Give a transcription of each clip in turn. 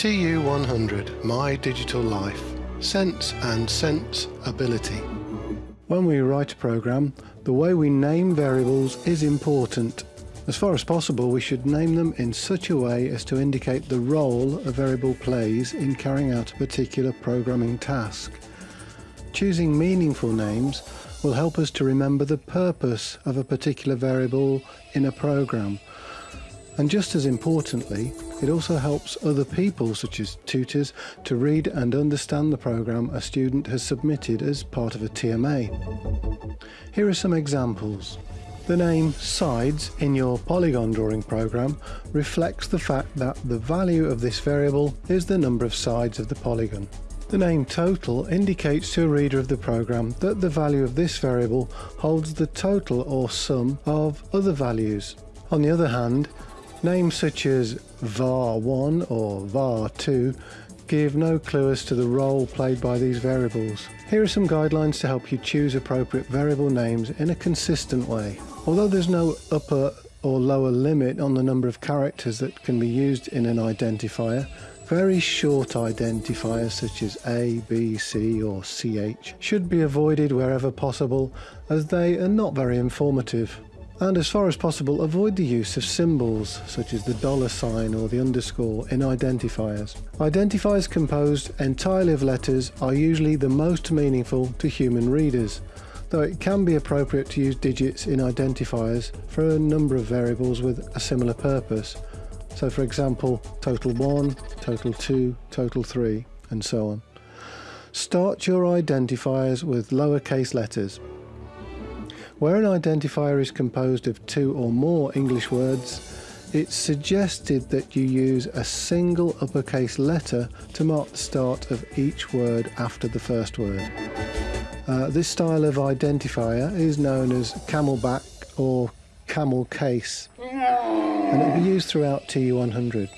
TU100 My Digital Life Sense and Sense Ability When we write a program, the way we name variables is important. As far as possible, we should name them in such a way as to indicate the role a variable plays in carrying out a particular programming task. Choosing meaningful names will help us to remember the purpose of a particular variable in a program. And just as importantly, it also helps other people, such as tutors, to read and understand the program a student has submitted as part of a TMA. Here are some examples. The name sides in your polygon drawing program reflects the fact that the value of this variable is the number of sides of the polygon. The name total indicates to a reader of the program that the value of this variable holds the total or sum of other values. On the other hand, Names such as var1 or var2 give no clue as to the role played by these variables. Here are some guidelines to help you choose appropriate variable names in a consistent way. Although there's no upper or lower limit on the number of characters that can be used in an identifier, very short identifiers such as A, B, C or CH should be avoided wherever possible as they are not very informative and as far as possible avoid the use of symbols such as the dollar sign or the underscore in identifiers. Identifiers composed entirely of letters are usually the most meaningful to human readers, though it can be appropriate to use digits in identifiers for a number of variables with a similar purpose. So for example, total 1, total 2, total 3, and so on. Start your identifiers with lowercase letters where an identifier is composed of two or more English words, it's suggested that you use a single uppercase letter to mark the start of each word after the first word. Uh, this style of identifier is known as camelback or camel case and it will be used throughout TU100.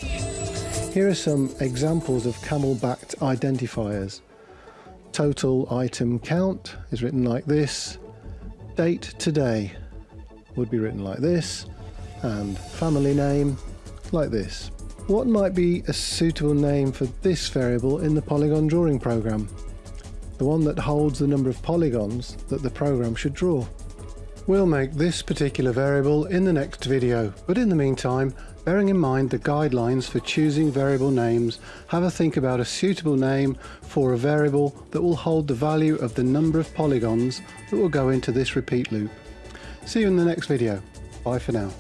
Here are some examples of camel-backed identifiers. Total item count is written like this, date today would be written like this and family name like this. What might be a suitable name for this variable in the polygon drawing program? The one that holds the number of polygons that the program should draw. We'll make this particular variable in the next video, but in the meantime, bearing in mind the guidelines for choosing variable names, have a think about a suitable name for a variable that will hold the value of the number of polygons that will go into this repeat loop. See you in the next video. Bye for now.